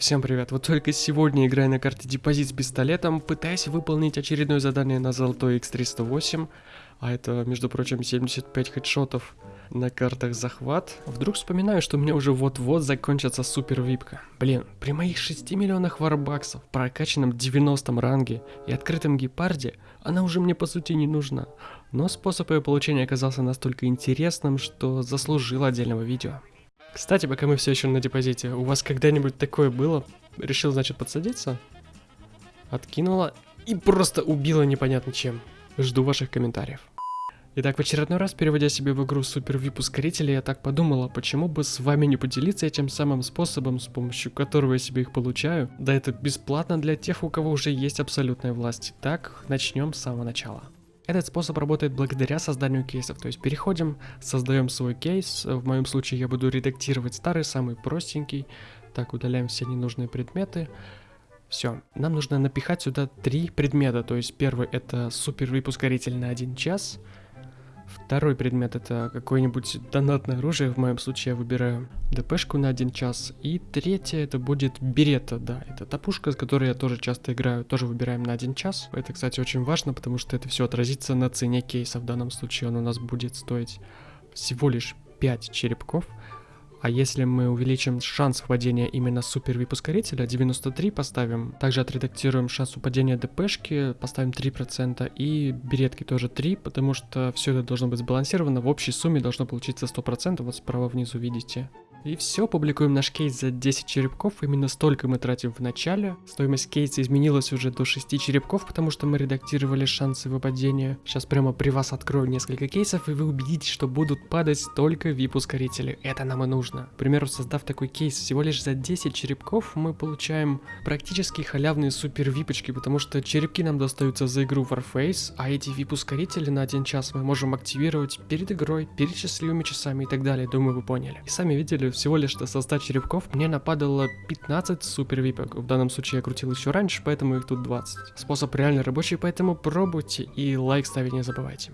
Всем привет, вот только сегодня играя на карте депозит с пистолетом, пытаясь выполнить очередное задание на золотой X308, а это, между прочим, 75 хедшотов на картах захват, вдруг вспоминаю, что у меня уже вот-вот закончится супер випка. Блин, при моих 6 миллионах варбаксов, прокачанном 90 ранге и открытом гепарде, она уже мне по сути не нужна. Но способ ее получения оказался настолько интересным, что заслужил отдельного видео. Кстати, пока мы все еще на депозите, у вас когда-нибудь такое было? Решил, значит, подсадиться? Откинула и просто убила непонятно чем. Жду ваших комментариев. Итак, в очередной раз, переводя себе в игру Супер VIP ускорители, я так подумала, почему бы с вами не поделиться этим самым способом, с помощью которого я себе их получаю. Да это бесплатно для тех, у кого уже есть абсолютная власть. Так, начнем с самого начала. Этот способ работает благодаря созданию кейсов, то есть переходим, создаем свой кейс, в моем случае я буду редактировать старый, самый простенький, так, удаляем все ненужные предметы, все, нам нужно напихать сюда три предмета, то есть первый это супер выпускоритель на один час, Второй предмет это какое-нибудь донатное оружие, в моем случае я выбираю ДПшку на один час. И третье это будет берета, да, это та пушка, с которой я тоже часто играю, тоже выбираем на один час. Это, кстати, очень важно, потому что это все отразится на цене кейса. В данном случае он у нас будет стоить всего лишь 5 черепков. А если мы увеличим шанс впадения именно супер выпускорителя, 93 поставим, также отредактируем шанс упадения ДПшки, поставим 3%, и беретки тоже 3, потому что все это должно быть сбалансировано, в общей сумме должно получиться 100%, вот справа внизу видите. И все, публикуем наш кейс за 10 черепков, именно столько мы тратим в начале. Стоимость кейса изменилась уже до 6 черепков, потому что мы редактировали шансы выпадения. Сейчас прямо при вас открою несколько кейсов, и вы убедитесь, что будут падать только VIP-ускорители. Это нам и нужно. К примеру, создав такой кейс всего лишь за 10 черепков, мы получаем практически халявные супер випочки, потому что черепки нам достаются за игру Warface, а эти VIP-ускорители на один час мы можем активировать перед игрой, перед счастливыми часами и так далее. Думаю, вы поняли. И сами видели, всего лишь со 100 черепков мне нападало 15 супер випок. В данном случае я крутил еще раньше, поэтому их тут 20. Способ реально рабочий, поэтому пробуйте и лайк ставить не забывайте.